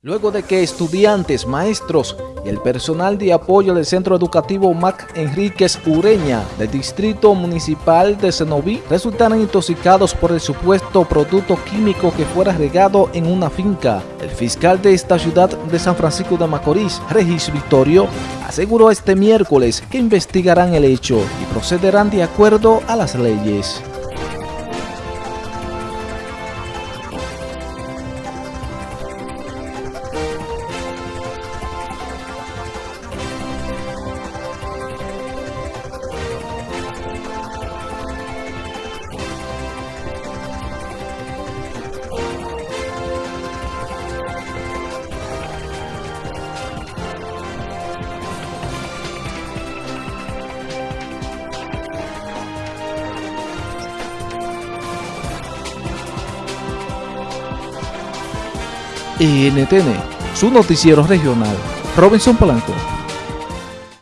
Luego de que estudiantes, maestros y el personal de apoyo del Centro Educativo Mac Enríquez Ureña del Distrito Municipal de Cenoví resultaron intoxicados por el supuesto producto químico que fuera regado en una finca, el fiscal de esta ciudad de San Francisco de Macorís, Regis Victorio, aseguró este miércoles que investigarán el hecho y procederán de acuerdo a las leyes. NTN, su noticiero regional. Robinson Polanco.